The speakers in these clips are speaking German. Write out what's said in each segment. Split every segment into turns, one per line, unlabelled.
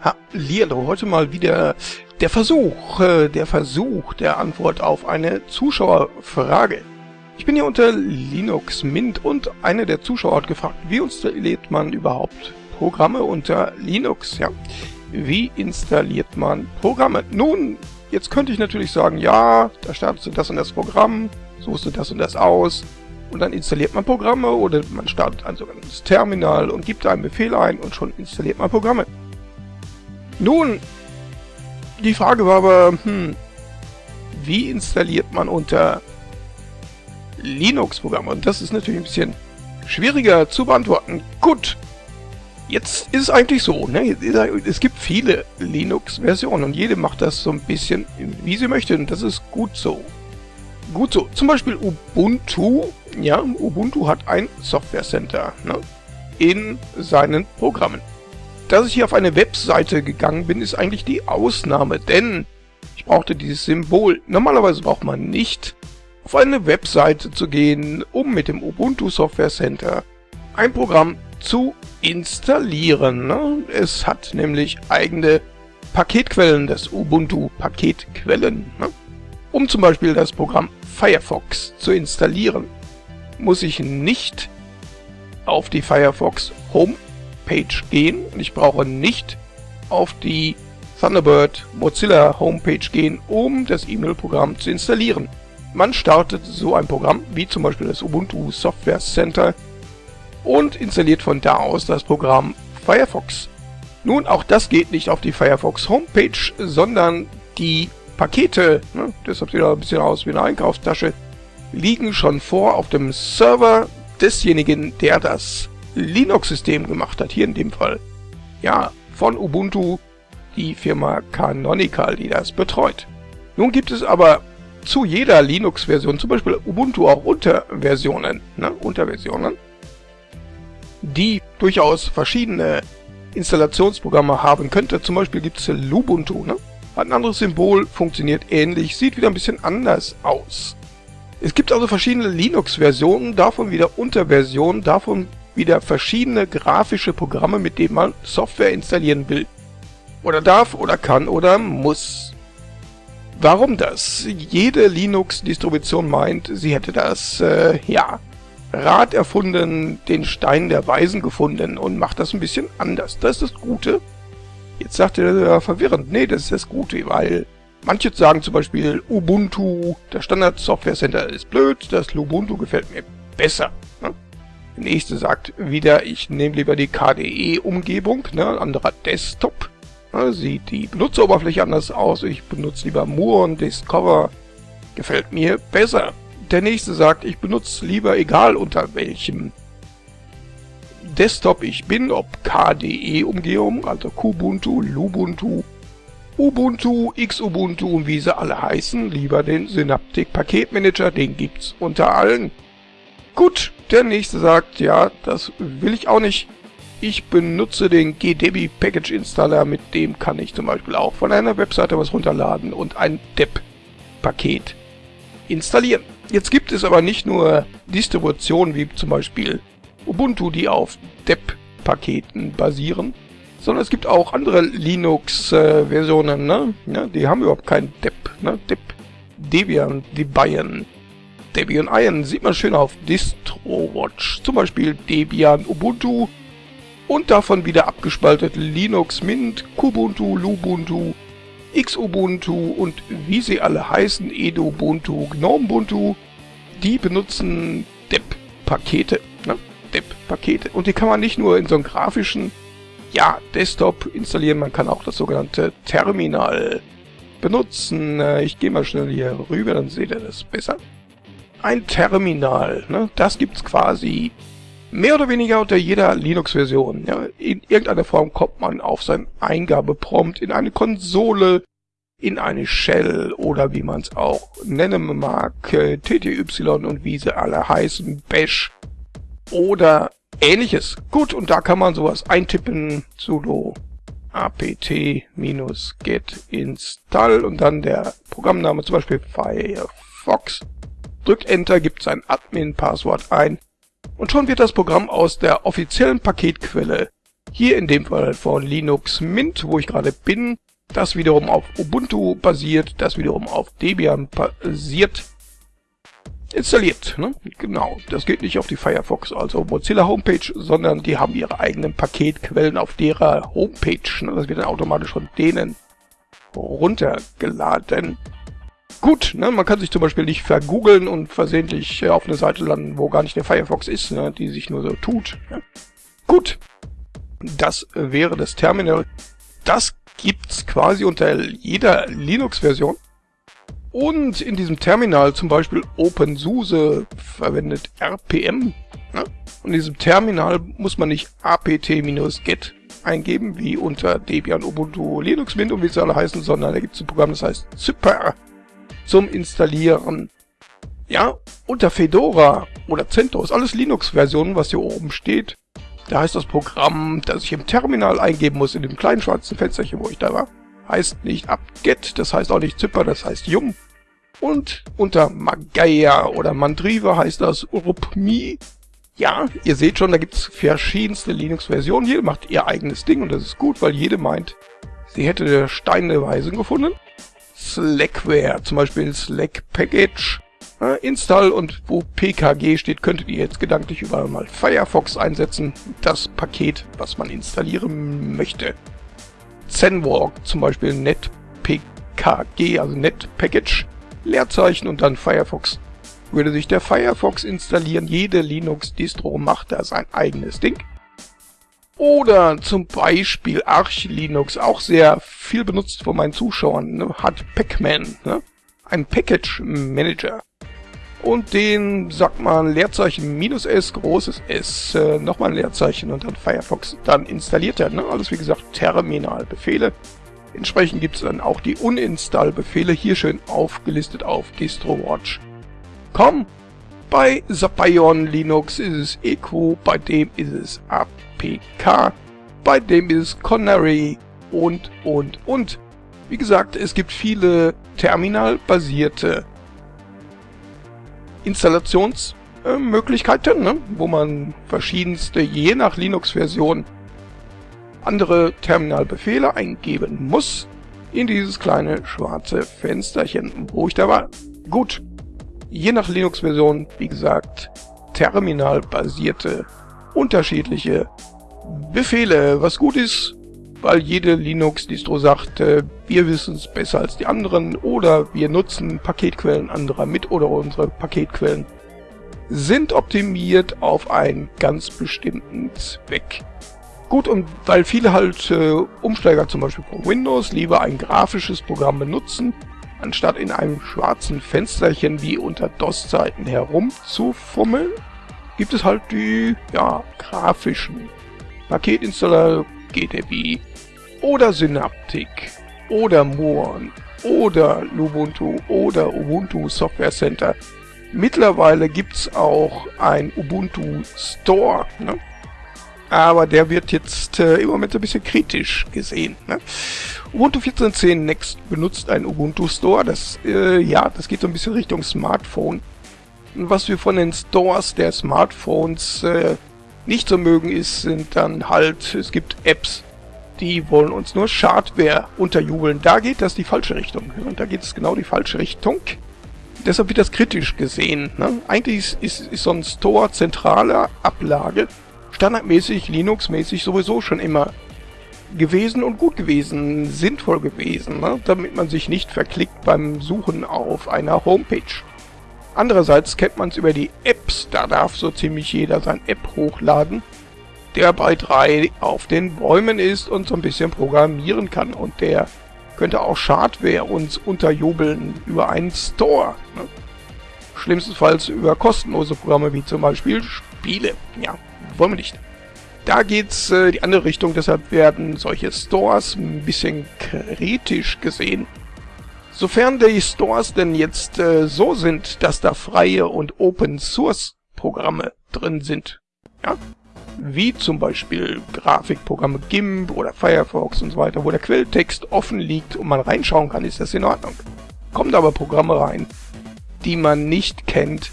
Hallihallo, heute mal wieder der Versuch, äh, der Versuch der Antwort auf eine Zuschauerfrage. Ich bin hier unter Linux Mint und einer der Zuschauer hat gefragt, wie installiert man überhaupt Programme unter Linux? Ja, wie installiert man Programme? Nun, jetzt könnte ich natürlich sagen, ja, da startest du das und das Programm, suchst du das und das aus und dann installiert man Programme oder man startet ein sogenanntes Terminal und gibt einen Befehl ein und schon installiert man Programme. Nun, die Frage war aber, hm, wie installiert man unter Linux Programme? Und das ist natürlich ein bisschen schwieriger zu beantworten. Gut, jetzt ist es eigentlich so, ne? es gibt viele Linux-Versionen und jede macht das so ein bisschen, wie sie möchte und das ist gut so. Gut so, zum Beispiel Ubuntu, ja, Ubuntu hat ein Software Center ne? in seinen Programmen dass ich hier auf eine Webseite gegangen bin, ist eigentlich die Ausnahme, denn ich brauchte dieses Symbol. Normalerweise braucht man nicht auf eine Webseite zu gehen, um mit dem Ubuntu Software Center ein Programm zu installieren. Ne? Es hat nämlich eigene Paketquellen, das Ubuntu Paketquellen. Ne? Um zum Beispiel das Programm Firefox zu installieren, muss ich nicht auf die Firefox Home Page gehen und ich brauche nicht auf die Thunderbird Mozilla Homepage gehen, um das E-Mail-Programm zu installieren. Man startet so ein Programm wie zum Beispiel das Ubuntu Software Center und installiert von da aus das Programm Firefox. Nun, auch das geht nicht auf die Firefox Homepage, sondern die Pakete, ne, deshalb sieht er ein bisschen aus wie eine Einkaufstasche, liegen schon vor auf dem Server desjenigen, der das Linux-System gemacht hat, hier in dem Fall. Ja, von Ubuntu die Firma Canonical, die das betreut. Nun gibt es aber zu jeder Linux-Version, zum Beispiel Ubuntu auch Unterversionen, ne, Unterversionen, die durchaus verschiedene Installationsprogramme haben könnte. Zum Beispiel gibt es Lubuntu, ne? hat ein anderes Symbol, funktioniert ähnlich, sieht wieder ein bisschen anders aus. Es gibt also verschiedene Linux-Versionen, davon wieder Unterversionen, davon wieder verschiedene grafische Programme, mit denen man Software installieren will. Oder darf oder kann oder muss. Warum das? Jede Linux-Distribution meint, sie hätte das, äh, ja, Rad erfunden, den Stein der Weisen gefunden und macht das ein bisschen anders. Das ist das Gute. Jetzt sagt er ja verwirrend, nee, das ist das Gute, weil manche sagen zum Beispiel Ubuntu, der Standard Software Center ist blöd, das Lubuntu gefällt mir besser. Der nächste sagt wieder, ich nehme lieber die KDE-Umgebung, ne, anderer Desktop. Ne, sieht die Benutzeroberfläche anders aus, ich benutze lieber und Discover. Gefällt mir besser. Der nächste sagt, ich benutze lieber egal unter welchem Desktop ich bin, ob KDE-Umgebung, also Kubuntu, Lubuntu, Ubuntu, Xubuntu und wie sie alle heißen, lieber den Synaptic Paketmanager, den gibt's unter allen. Gut, der nächste sagt, ja, das will ich auch nicht. Ich benutze den GDebi Package Installer, mit dem kann ich zum Beispiel auch von einer Webseite was runterladen und ein DEP-Paket installieren. Jetzt gibt es aber nicht nur Distributionen wie zum Beispiel Ubuntu, die auf DEP-Paketen basieren, sondern es gibt auch andere Linux-Versionen, ne? Ja, die haben überhaupt kein DEP, ne? DEP, Debian, Debian, Debian Iron sieht man schön auf DistroWatch, zum Beispiel Debian Ubuntu und davon wieder abgespaltet Linux Mint, Kubuntu, Lubuntu, Xubuntu und wie sie alle heißen, Edubuntu, Gnomebuntu, die benutzen DEP-Pakete, ne? DEP-Pakete. Und die kann man nicht nur in so einem grafischen, ja, Desktop installieren, man kann auch das sogenannte Terminal benutzen. Äh, ich gehe mal schnell hier rüber, dann seht ihr das besser ein Terminal. Ne? Das gibt's quasi mehr oder weniger unter jeder Linux-Version. Ja? In irgendeiner Form kommt man auf sein Eingabeprompt in eine Konsole, in eine Shell oder wie man es auch nennen mag, äh, TTY und wie sie alle heißen, Bash oder ähnliches. Gut, und da kann man sowas eintippen, sudo apt-get install und dann der Programmname, zum Beispiel Firefox drückt Enter, gibt sein Admin-Passwort ein und schon wird das Programm aus der offiziellen Paketquelle Hier in dem Fall von Linux Mint, wo ich gerade bin, das wiederum auf Ubuntu basiert, das wiederum auf Debian basiert, installiert. Ne? Genau, das geht nicht auf die Firefox, also Mozilla Homepage, sondern die haben ihre eigenen Paketquellen auf derer Homepage. Ne? Das wird dann automatisch von denen runtergeladen. Gut, ne, man kann sich zum Beispiel nicht vergoogeln und versehentlich äh, auf eine Seite landen, wo gar nicht der Firefox ist, ne, die sich nur so tut. Ne? Gut, das wäre das Terminal. Das gibt's quasi unter jeder Linux-Version. Und in diesem Terminal zum Beispiel OpenSUSE verwendet RPM. Ne? Und in diesem Terminal muss man nicht apt-get eingeben, wie unter Debian, Ubuntu, Linux Mint und wie sie alle heißen, sondern da gibt es ein Programm, das heißt Zyper zum Installieren. Ja, unter Fedora oder CentOS, alles Linux-Versionen, was hier oben steht. Da heißt das Programm, das ich im Terminal eingeben muss, in dem kleinen schwarzen Fensterchen, wo ich da war, heißt nicht apt-get, das heißt auch nicht Zyper, das heißt Yum. Und unter Magaya oder Mandriva heißt das urupmi. Ja, ihr seht schon, da gibt's verschiedenste Linux-Versionen. Jede macht ihr eigenes Ding und das ist gut, weil jede meint, sie hätte Steine Weisen gefunden. Slackware, zum Beispiel Slack Package, äh, Install und wo PKG steht, könntet ihr jetzt gedanklich überall mal Firefox einsetzen. Das Paket, was man installieren möchte. Zenwalk, zum Beispiel NetPKG, also NetPackage, Leerzeichen und dann Firefox würde sich der Firefox installieren. Jede Linux-Distro macht da sein eigenes Ding. Oder zum Beispiel Arch Linux, auch sehr viel benutzt von meinen Zuschauern, ne, hat Pacman, ne? ein Package Manager. Und den sagt man Leerzeichen minus S, großes S, äh, nochmal ein Leerzeichen und dann Firefox. Dann installiert er, ne? alles wie gesagt Terminalbefehle. Entsprechend gibt es dann auch die Uninstall-Befehle, hier schön aufgelistet auf DistroWatch komm. Bei Zapion Linux ist es Eco, bei dem ist es APK, bei dem ist Connery und, und, und. Wie gesagt, es gibt viele terminalbasierte Installationsmöglichkeiten, ne? wo man verschiedenste, je nach Linux-Version, andere Terminalbefehle eingeben muss in dieses kleine schwarze Fensterchen, wo ich da war. Gut, je nach Linux-Version, wie gesagt, terminalbasierte, unterschiedliche Befehle, was gut ist, weil jede Linux-Distro sagt, äh, wir wissen es besser als die anderen oder wir nutzen Paketquellen anderer mit oder unsere Paketquellen sind optimiert auf einen ganz bestimmten Zweck. Gut, und weil viele halt äh, Umsteiger zum Beispiel von Windows lieber ein grafisches Programm benutzen, anstatt in einem schwarzen Fensterchen wie unter DOS-Zeiten herumzufummeln, gibt es halt die, ja, grafischen Paketinstaller GDB oder Synaptic oder Moon oder Lubuntu oder Ubuntu Software Center. Mittlerweile gibt's auch ein Ubuntu Store, ne? aber der wird jetzt äh, im Moment ein bisschen kritisch gesehen. Ne? Ubuntu 14.10 Next benutzt einen Ubuntu Store. Das, äh, ja, das geht so ein bisschen Richtung Smartphone. Was wir von den Stores der Smartphones äh, nicht so mögen, ist, sind dann halt, es gibt Apps, die wollen uns nur Schadware unterjubeln. Da geht das die falsche Richtung. Und da geht es genau die falsche Richtung. Deshalb wird das kritisch gesehen. Ne? Eigentlich ist, ist, ist so ein Store zentrale Ablage standardmäßig, Linux-mäßig sowieso schon immer gewesen und gut gewesen, sinnvoll gewesen, ne? damit man sich nicht verklickt beim Suchen auf einer Homepage. Andererseits kennt man es über die Apps, da darf so ziemlich jeder sein App hochladen, der bei 3 auf den Bäumen ist und so ein bisschen programmieren kann und der könnte auch Schadware uns unterjubeln über einen Store. Ne? Schlimmstenfalls über kostenlose Programme wie zum Beispiel Spiele. Ja, wollen wir nicht. Da geht's äh, die andere Richtung, deshalb werden solche Stores ein bisschen kritisch gesehen. Sofern die Stores denn jetzt äh, so sind, dass da freie und Open Source Programme drin sind, ja, wie zum Beispiel Grafikprogramme GIMP oder Firefox und so weiter, wo der Quelltext offen liegt und man reinschauen kann, ist das in Ordnung. Kommt aber Programme rein, die man nicht kennt,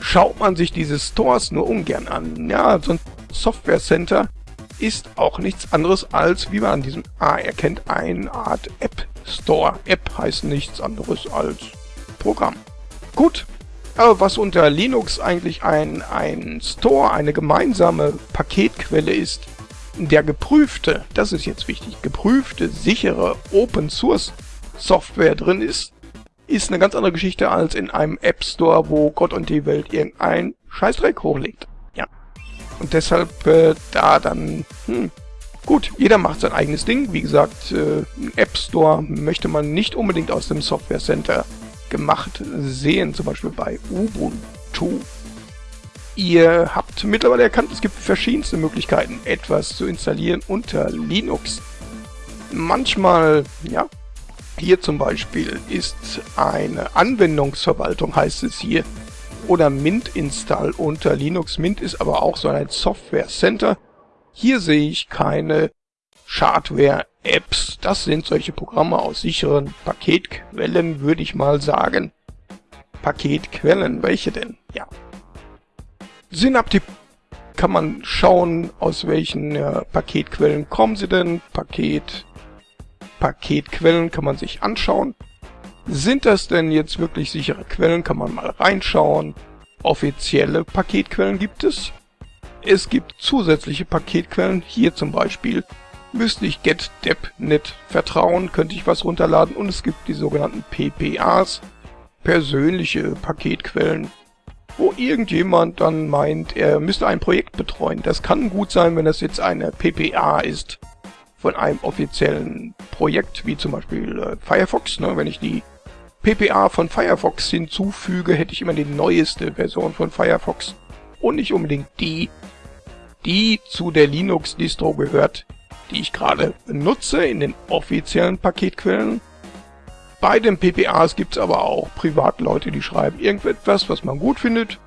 schaut man sich diese Stores nur ungern an. Ja, so ein Software Center ist auch nichts anderes als, wie man an diesem A erkennt, eine Art App Store. App heißt nichts anderes als Programm. Gut, aber was unter Linux eigentlich ein, ein Store, eine gemeinsame Paketquelle ist, der geprüfte, das ist jetzt wichtig, geprüfte, sichere Open Source Software drin ist, ist eine ganz andere Geschichte als in einem App Store, wo Gott und die Welt irgendein Scheißdreck hochlegt. Ja. Und deshalb äh, da dann, hm, gut, jeder macht sein eigenes Ding. Wie gesagt, äh, App Store möchte man nicht unbedingt aus dem Software Center gemacht sehen, zum Beispiel bei Ubuntu. Ihr habt mittlerweile erkannt, es gibt verschiedenste Möglichkeiten, etwas zu installieren unter Linux. Manchmal, ja, hier zum Beispiel ist eine Anwendungsverwaltung, heißt es hier, oder Mint Install unter Linux. Mint ist aber auch so ein Software Center. Hier sehe ich keine Schadware-Apps. Das sind solche Programme aus sicheren Paketquellen, würde ich mal sagen. Paketquellen, welche denn? Ja. Synaptip kann man schauen, aus welchen äh, Paketquellen kommen sie denn. Paket, Paketquellen kann man sich anschauen. Sind das denn jetzt wirklich sichere Quellen? Kann man mal reinschauen. Offizielle Paketquellen gibt es. Es gibt zusätzliche Paketquellen. Hier zum Beispiel müsste ich GetDepNet vertrauen, könnte ich was runterladen. Und es gibt die sogenannten PPAs, persönliche Paketquellen, wo irgendjemand dann meint, er müsste ein Projekt betreuen. Das kann gut sein, wenn das jetzt eine PPA ist von einem offiziellen Projekt, wie zum Beispiel äh, Firefox. Ne? Wenn ich die PPA von Firefox hinzufüge, hätte ich immer die neueste Version von Firefox und nicht unbedingt die, die zu der Linux-Distro gehört, die ich gerade benutze in den offiziellen Paketquellen. Bei den PPAs gibt es aber auch Privatleute, die schreiben irgendetwas, was man gut findet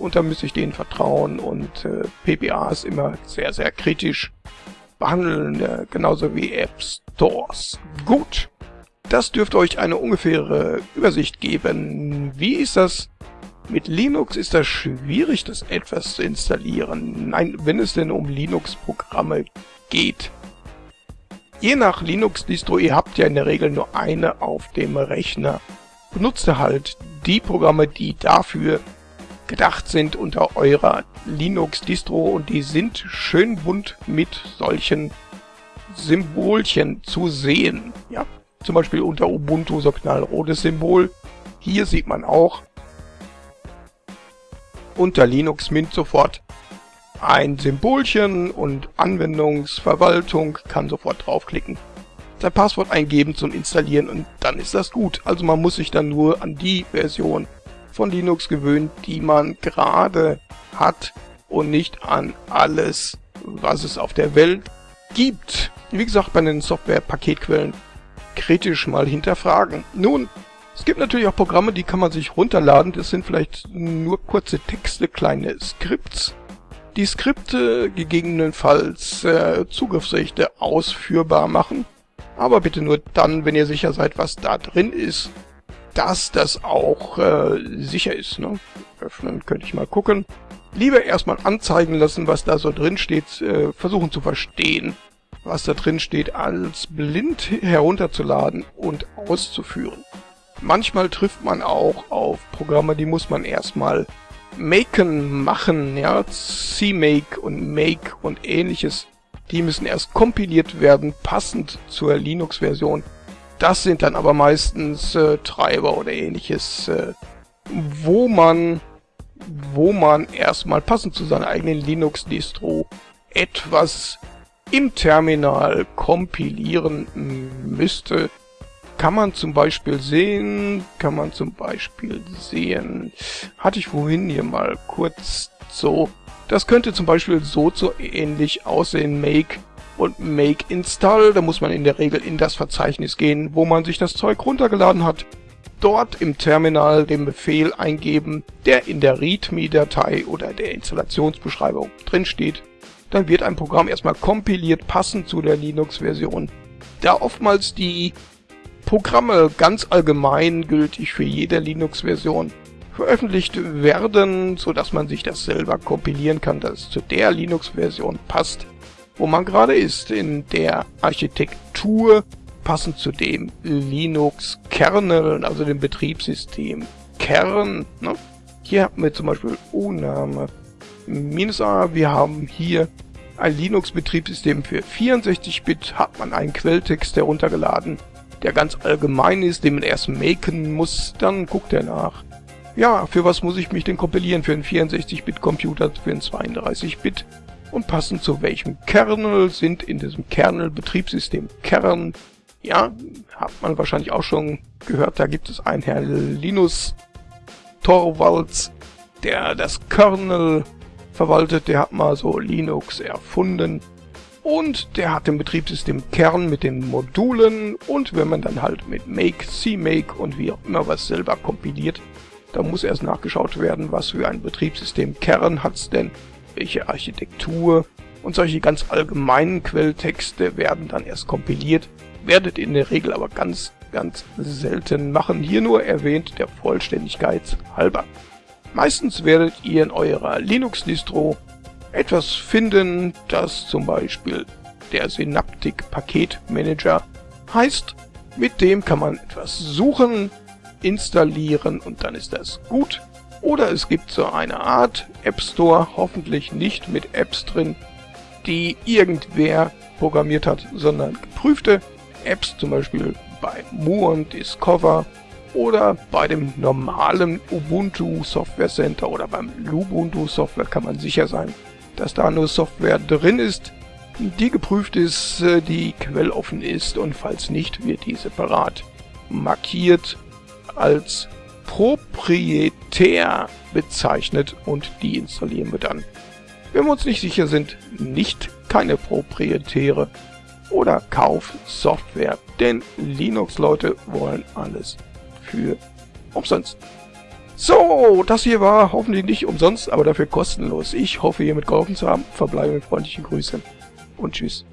und da müsste ich denen vertrauen und äh, PPAs immer sehr, sehr kritisch behandeln, äh, genauso wie App Stores. Gut, das dürfte euch eine ungefähre Übersicht geben. Wie ist das? Mit Linux ist das schwierig, das etwas zu installieren. Nein, wenn es denn um Linux-Programme geht. Je nach Linux-Distro, ihr habt ja in der Regel nur eine auf dem Rechner. Benutzt halt die Programme, die dafür gedacht sind unter eurer Linux-Distro und die sind schön bunt mit solchen Symbolchen zu sehen. Ja, zum Beispiel unter Ubuntu so knallrotes Symbol. Hier sieht man auch unter Linux Mint sofort ein Symbolchen und Anwendungsverwaltung kann sofort draufklicken. Sein Passwort eingeben zum Installieren und dann ist das gut. Also man muss sich dann nur an die Version von Linux gewöhnen, die man gerade hat und nicht an alles, was es auf der Welt gibt. Wie gesagt, bei den Software-Paketquellen kritisch mal hinterfragen. Nun, es gibt natürlich auch Programme, die kann man sich runterladen. Das sind vielleicht nur kurze Texte, kleine Skripts die Skripte gegebenenfalls äh, Zugriffsrechte ausführbar machen, aber bitte nur dann, wenn ihr sicher seid, was da drin ist, dass das auch äh, sicher ist. Ne? Öffnen könnte ich mal gucken. Lieber erstmal anzeigen lassen, was da so drin steht, äh, versuchen zu verstehen, was da drin steht, als blind herunterzuladen und auszuführen. Manchmal trifft man auch auf Programme, die muss man erstmal Maken machen, ja, CMake und Make und ähnliches, die müssen erst kompiliert werden, passend zur Linux-Version. Das sind dann aber meistens äh, Treiber oder ähnliches, äh, wo man wo man erstmal passend zu seiner eigenen Linux-Distro etwas im Terminal kompilieren müsste, kann man zum Beispiel sehen, kann man zum Beispiel sehen, hatte ich vorhin hier mal kurz so, das könnte zum Beispiel so so ähnlich aussehen, make und make install, da muss man in der Regel in das Verzeichnis gehen, wo man sich das Zeug runtergeladen hat, dort im Terminal den Befehl eingeben, der in der README-Datei oder der Installationsbeschreibung drin steht. Dann wird ein Programm erstmal kompiliert, passend zu der Linux-Version. Da oftmals die Programme ganz allgemein gültig für jede Linux-Version veröffentlicht werden, so dass man sich das selber kompilieren kann, dass es zu der Linux-Version passt, wo man gerade ist in der Architektur, passend zu dem Linux-Kernel, also dem Betriebssystem Kern. Ne? Hier haben wir zum Beispiel U-Name A. Wir haben hier ein Linux-Betriebssystem für 64-Bit, hat man einen Quelltext heruntergeladen, der ganz allgemein ist, den man erst maken muss, dann guckt er nach. Ja, für was muss ich mich denn kompilieren? Für einen 64-Bit-Computer, für einen 32-Bit? Und passend zu welchem Kernel sind in diesem Kernel-Betriebssystem Kern? Ja, hat man wahrscheinlich auch schon gehört, da gibt es einen Herr Linus Torvalds, der das Kernel verwaltet, der hat mal so Linux erfunden und der hat den Betriebssystem Kern mit den Modulen und wenn man dann halt mit Make, CMake und wie auch immer was selber kompiliert, da muss erst nachgeschaut werden, was für ein Betriebssystem Kern hat's denn, welche Architektur und solche ganz allgemeinen Quelltexte werden dann erst kompiliert, werdet in der Regel aber ganz, ganz selten machen. Hier nur erwähnt der Vollständigkeit halber. Meistens werdet ihr in eurer Linux-Distro etwas finden, das zum Beispiel der Synaptic Paketmanager heißt. Mit dem kann man etwas suchen, installieren und dann ist das gut. Oder es gibt so eine Art App Store, hoffentlich nicht mit Apps drin, die irgendwer programmiert hat, sondern geprüfte Apps, zum Beispiel bei Muon Discover oder bei dem normalen Ubuntu Software Center oder beim Lubuntu Software kann man sicher sein, dass da nur Software drin ist, die geprüft ist, äh, die quelloffen ist und falls nicht, wird die separat markiert als proprietär bezeichnet und die installieren wir dann. Wenn wir uns nicht sicher sind, nicht keine proprietäre oder Kaufsoftware, denn Linux-Leute wollen alles für umsonst. So, das hier war hoffentlich nicht umsonst, aber dafür kostenlos. Ich hoffe, hiermit geholfen zu haben. Verbleibe mit freundlichen Grüßen und tschüss.